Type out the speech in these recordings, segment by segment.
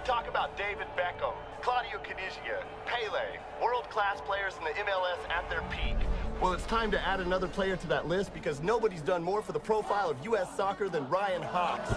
talk about David Beckham, Claudio Canizia, Pele, world-class players in the MLS at their peak. Well, it's time to add another player to that list because nobody's done more for the profile of U.S. soccer than Ryan Hawks.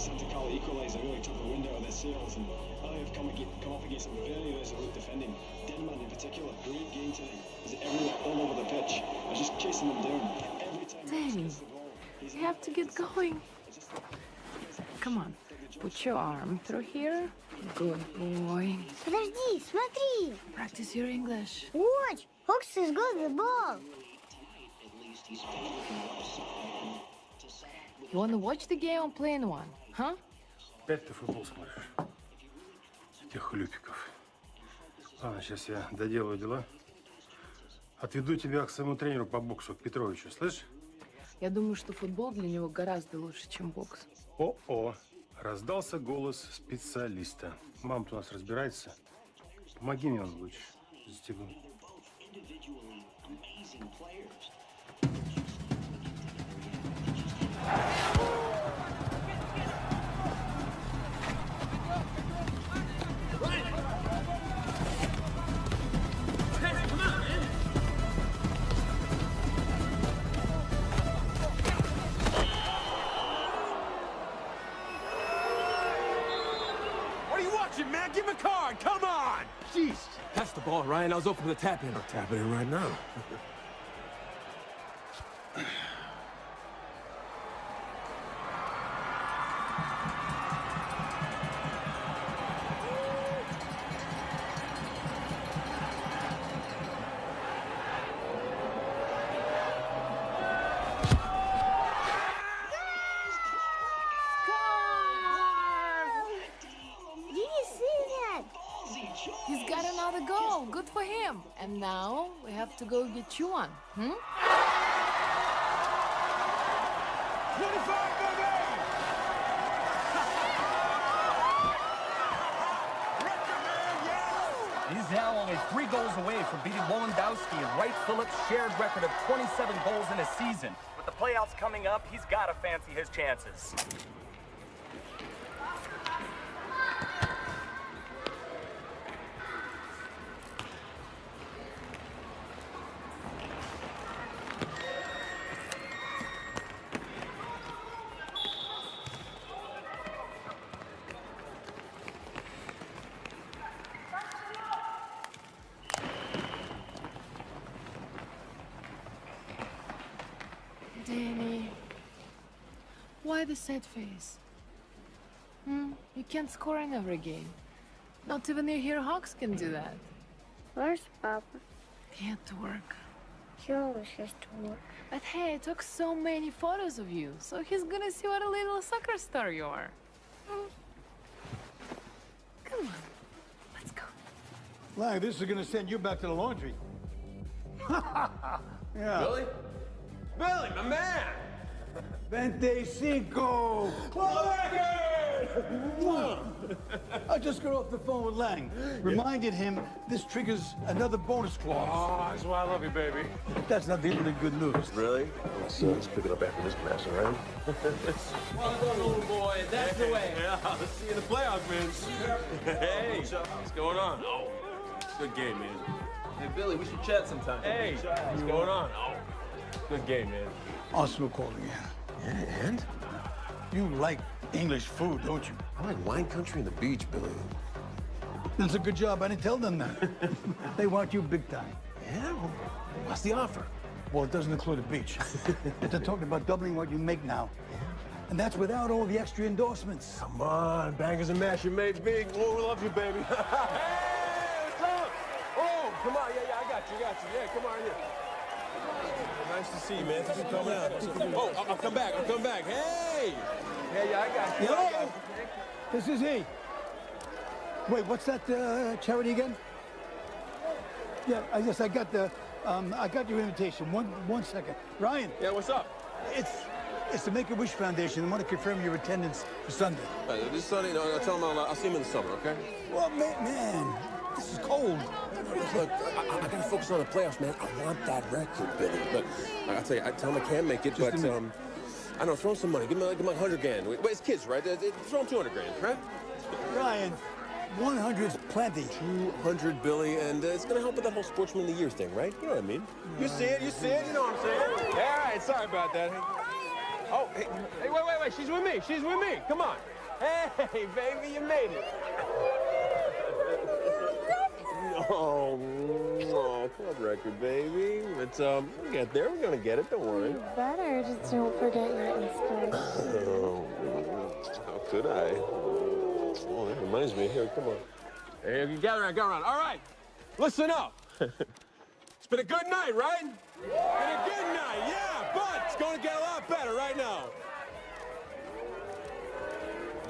I think after that Santa Carla equaliser really took the wind out of their sails and LA have come, ag- come up against some very resolute defending. Denman in particular, great game today. He's everywhere, all over the pitch. I just chasing them down. Every time he Danny, gets the ball, he's You have to get going. Come on, put your arm through here. Good boy. Подожди, смотри! Practice your English. Watch! Hawks is good with the ball! At least he's favored from the outside to set up with You wanna watch the game or play in one? Huh? Опять ты футбол смотришь? Этих хлюпиков. Ладно, сейчас я доделаю дела. Отведу тебя к своему тренеру по боксу, к Петровичу, слышишь? Я думаю, что футбол для него гораздо лучше, чем бокс. О-о, раздался голос специалиста. Мама-то у нас разбирается. Помоги мне он лучше застегнуть. individually Jeez. That's the ball, Ryan. I was open for the tap in. I'll tap it in right now. now we have to go get you one. Hmm? 25! He's now only three goals away from beating Lewandowski and Wright Phillips' shared record of 27 goals in a season. With the playoffs coming up, he's got to fancy his chances. Danny. Why the sad face? Hmm? You can't score in every game. Not even your hero Hawks can do that. Where's Papa? He had to work. He always has to work. But hey, I took so many photos of you, so he's gonna see what a little soccer star you are. Hmm. Come on, let's go. Lang, this is gonna send you back to the laundry. yeah. Billy? Billy, my man! Vente cinco! I just got off the phone with Lang. Reminded him this triggers another bonus clause. Oh, that's why I love you, baby. That's not the only good news. Really? Let's, uh, let's pick it up after this mess, all right? Well done, little boy. That's the way. Yeah, let's see you in the playoffs, man. Hey, what's going on? Oh, good game, man. Hey, Billy, we should chat sometime. Hey, what's going on? Oh, good game, man. Arsenal calling again. Yeah, and? You like English food, don't you? I like wine country and the beach, Billy. That's a good job. I didn't tell them that. they want you big time. Yeah? Well, what's the offer? Well, it doesn't include a beach. but They're talking about doubling what you make now. And that's without all the extra endorsements. Come on, bangers and mash, you made big. Oh, we love you, baby. hey, what's up? Oh, come on, yeah, yeah, I got you, got you. Yeah, come on here. Nice to see you, man. Thanks for coming out. Oh, I'll, I'll come back. I'll come back. Hey! Yeah, yeah, I got you. I got you. This is he. Wait, what's that uh, charity again? Yeah, I guess I got the, um, I got your invitation. One, one second. Ryan, Yeah, what's up? it's, it's the Make-A-Wish Foundation. I want to confirm your attendance for Sunday. Uh, this Sunday, no, no, tell him I'll, I'll see him in the summer, okay? Well, man, man, this is cold. Look, I, I gotta focus on the playoffs, man. I want that record, Billy. Look, I gotta tell you, I tell him I can't make it, Just but um, I know, throw him some money. Give him like, give him like 100 grand. Wait, it's kids, right? Throw him 200 grand, right? Ryan, 100's plenty. 200, Billy, and uh, it's gonna help with that whole Sportsman of the Year thing, right? You know what I mean? You see it, you see it, you know what I'm saying? Yeah, all right, sorry about that. Oh, hey, hey, wait, wait, wait, she's with me, she's with me, come on. Hey, baby, you made it. Oh, oh, club record, baby. But um, we'll get there. We're gonna get it. Don't worry. Better just don't forget your Easter. Oh, how could I? Oh, that reminds me. Here, come on. Hey, you gather around, gather around. All right, listen up. it's been a good night, right? Been a good night, yeah, but it's going to get a lot better right now.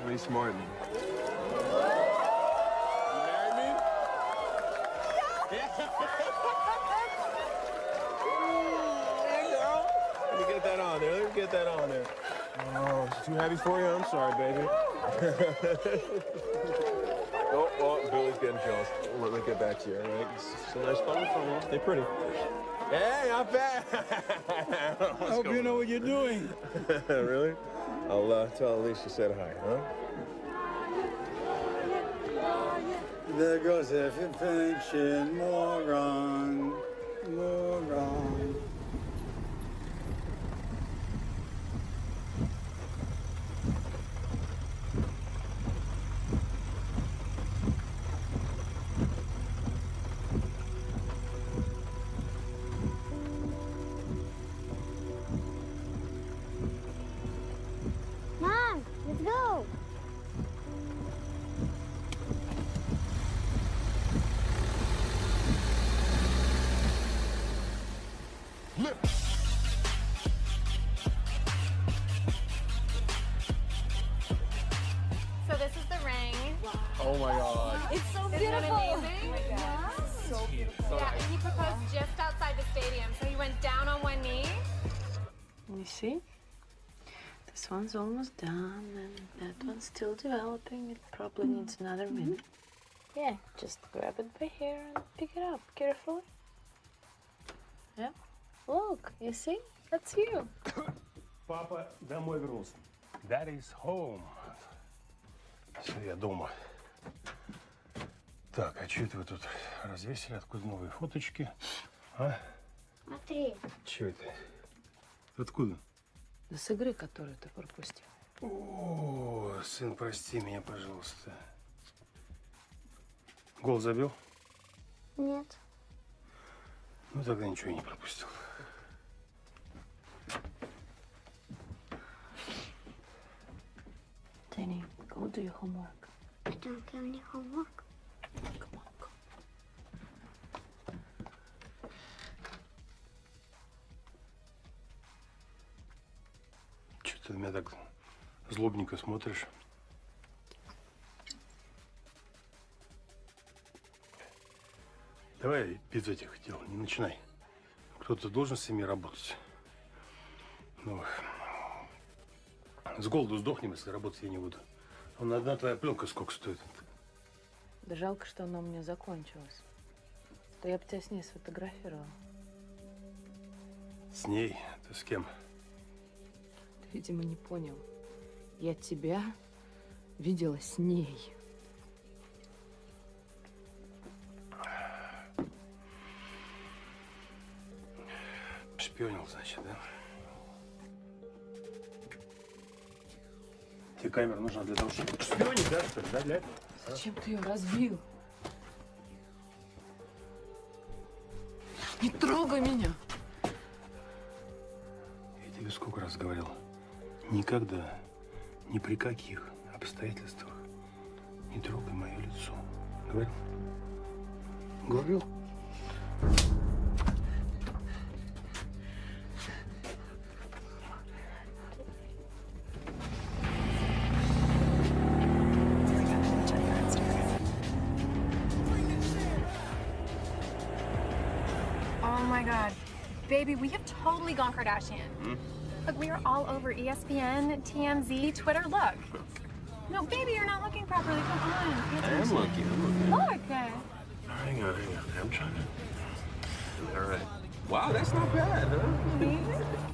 Lee Martin. You marry me? Yeah, girl. Let me get that on there. Let me get that on there. Oh, is it too heavy for you? I'm sorry, baby. oh, oh, Billy's getting jealous. Let me get back to you, all right? It's, it's a nice phone phone. Stay pretty. Hey, not bad. I hope you know what you're doing. really? I'll uh, tell Alicia said hi, huh? There goes a pension moron, moron. He went down on one knee. You see? This one's almost done, and that one's still developing. It probably needs another minute. Yeah, just grab it by here and pick it up carefully. Yeah. Look, you see? That's you. Папа домой вернулся. That is home. Все, я дома. Так, а что это вы тут развесили? Откуда новые фоточки? А? Смотри. Что это? Откуда? Да с игры, которую ты пропустил. О, сын, прости меня, пожалуйста. Гол забил? Нет. Ну, тогда ничего не пропустил. Danny, go do your homework. I don't have any homework. Ты на меня так злобненько смотришь? Давай без этих дел, не начинай. Кто-то должен с ними работать. Ну, с голоду сдохнем, если работать я не буду. Вон одна твоя пленка сколько стоит? Да жалко, что она у меня закончилась. То я бы тебя с ней сфотографировала. С ней? Ты с кем? Видимо, не понял. Я тебя видела с ней. Шпионил, значит, да? Тебе камера нужна для того, чтобы шпионить, да, что ли? Да, для этого? Зачем ты ее разбил? Не трогай меня! Я тебе сколько раз говорил, никогда Ни при каких обстоятельствах не трогай мое лицо. Говорил? Говорил? Oh my god. Baby, we have totally gone Kardashian. Look, we are all over ESPN, TMZ, Twitter. Look. No, baby, you're not looking properly. Come on. I am looking, I'm looking. Look. Hang on, hang on. I'm trying to. All right. Wow, that's not bad, huh?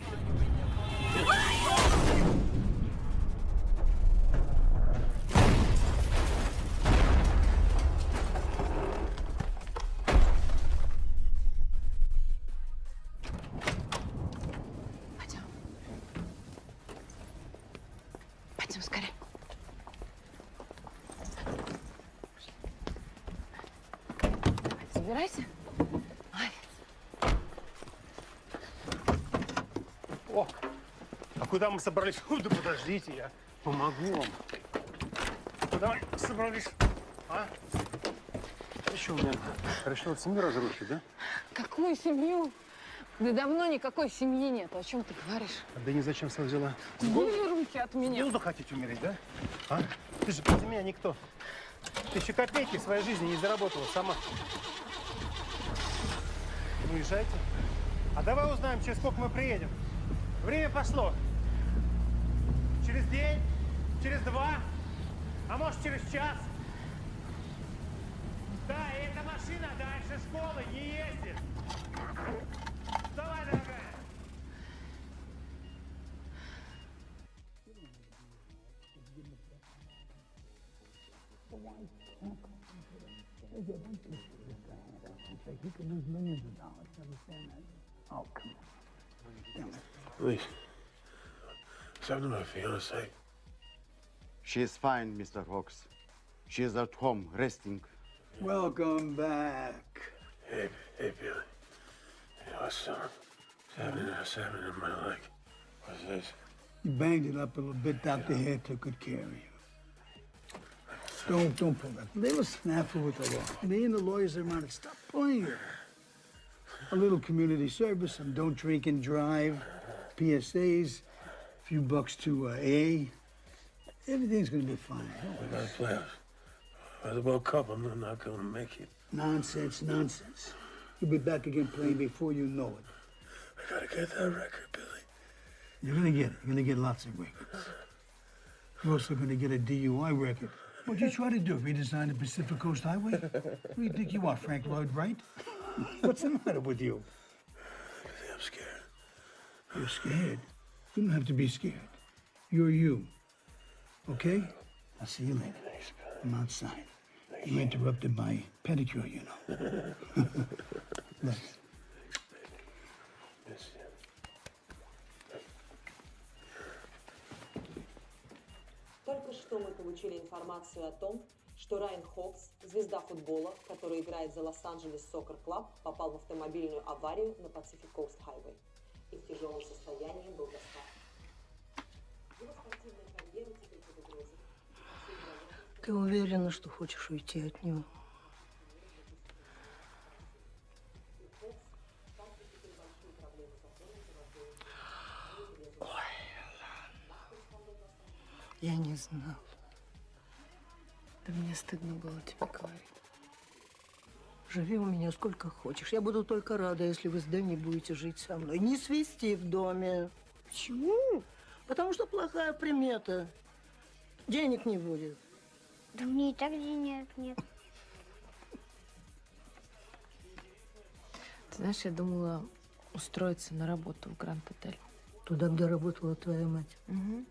Забирайся. О, а куда мы собрались? Фу, да подождите, я помогу вам. Куда мы собрались? А? Что, у меня решил семью разрушить, да? Какую семью? Да давно никакой семьи нет. О чем ты говоришь? Да не зачем все взяла? Убери руки от меня. голоду хотите умереть, да? А? Ты же без меня никто. Ты еще копейки в своей жизни не заработала сама. Уезжайте. А давай узнаем, через сколько мы приедем. Время пошло. Через день, через два, а может через час. Да, и эта машина дальше школы не ездит. Давай, дорогая. He could lose millions of dollars. You understand that? Oh, come on. Damn it. Please. What's happening to my fiance? She is fine, Mr. Hawks. She is at home, resting. Welcome back. Hey, hey, Billy. Hey, what's, uh, what's happening? What's happening in my leg? What's this? You banged it up a little bit. Dr. Hare took good care of you. Don't, don't pull that. They were snafu with the law. Me and the lawyers are around it. Stop pulling it. A little community service, and don't drink and drive, PSAs, a few bucks to uh, A. Everything's gonna be fine. We worry. gotta play out. The World Cup, I'm not- not gonna make it. Nonsense, nonsense. You'll be back again playing before you know it. I gotta get that record, Billy. You're gonna get it. You're gonna get lots of records. You're also gonna get a DUI record. What'd you try to do? Redesign the Pacific Coast Highway? Who do you think you are, Frank Lloyd Wright? What's the matter with you? I'm scared. You're scared. You don't have to be scared. You're you. Okay? I'll see you later. I'm outside. You interrupted my pedicure, you know. Look. Что мы получили информацию о том, что Райан Хокс, звезда футбола, который играет за Лос-Анджелес Сокер Клаб, попал в автомобильную аварию на Pacific Coast Highway и в тяжелом состоянии был доставлен. Ты уверена, что хочешь уйти от него? Я не знал. Да мне стыдно было тебе говорить. Живи у меня сколько хочешь. Я буду только рада, если вы с Дэнни будете жить со мной. Не свисти в доме. Почему? Потому что плохая примета. Денег не будет. Да мне и так денег нет. Ты знаешь, я думала устроиться на работу в Гранд-отель. Туда, где работала твоя мать. Угу.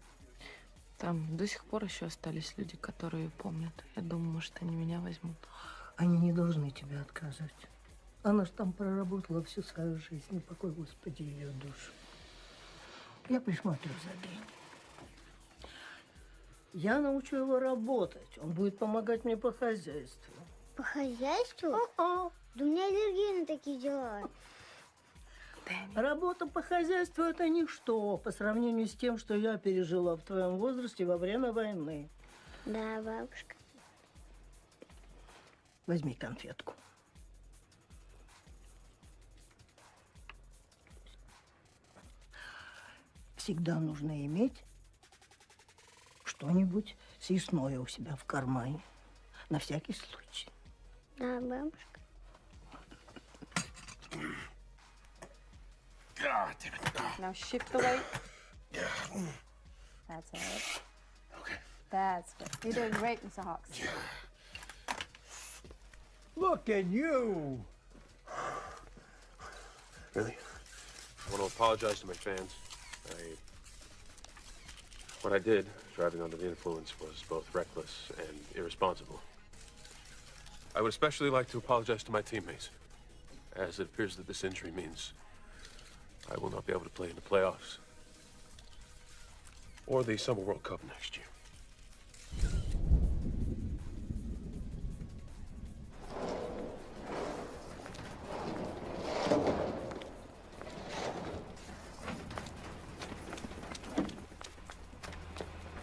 Там до сих пор еще остались люди, которые помнят. Я думаю, может, они меня возьмут. Они не должны тебе отказывать. Она ж там проработала всю свою жизнь. Не покой, Господи, ее душу. Я присмотрю за Дэнни. Я научу его работать. Он будет помогать мне по хозяйству. По хозяйству? Да у меня аллергия на такие дела. Работа по хозяйству – это ничто по сравнению с тем, что я пережила в твоем возрасте во время войны. Да, бабушка. Возьми конфетку. Всегда нужно иметь что-нибудь съестное у себя в кармане. На всякий случай. Да, бабушка. Ah, ah. Now shift away. That's it. Okay. That's good. You're doing great, Mr. Hawks. Look at you. Really? I want to apologize to my fans. I. What I did, driving under the influence, was both reckless and irresponsible. I would especially like to apologize to my teammates, as it appears that this injury means I will not be able to play in the playoffs or the Summer World Cup next year.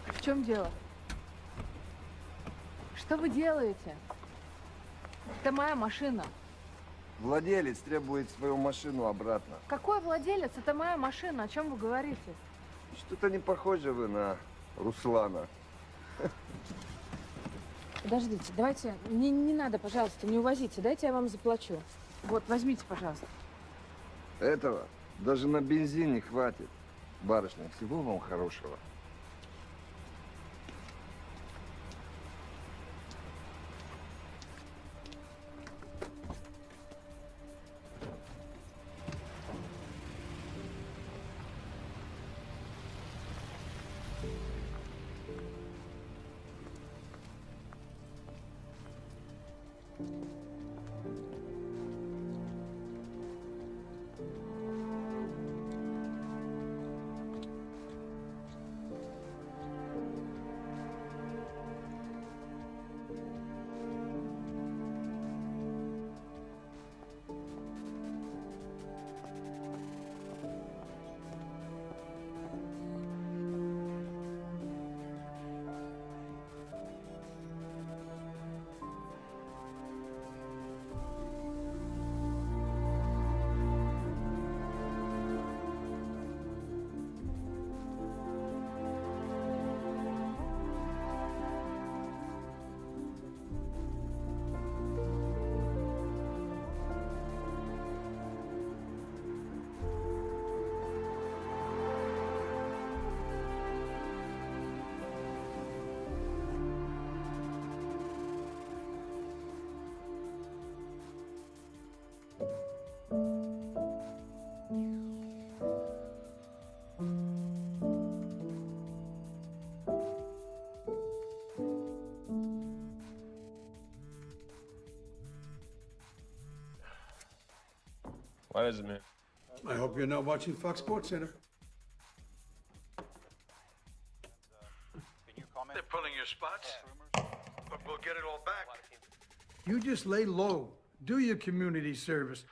В чем дело? Что вы делаете? Это моя машина. Владелец требует свою машину обратно. Какой владелец? Это моя машина. О чем вы говорите? Что-то не похоже вы на Руслана. Подождите, давайте, не, не надо, пожалуйста, не увозите. Дайте я вам заплачу. Вот, возьмите, пожалуйста. Этого даже на бензин не хватит. Барышня, всего вам хорошего. Why does it mean? I hope you're not watching Fox Sports Center. They're pulling your spots, but we'll get it all back. You just lay low. Do your community service.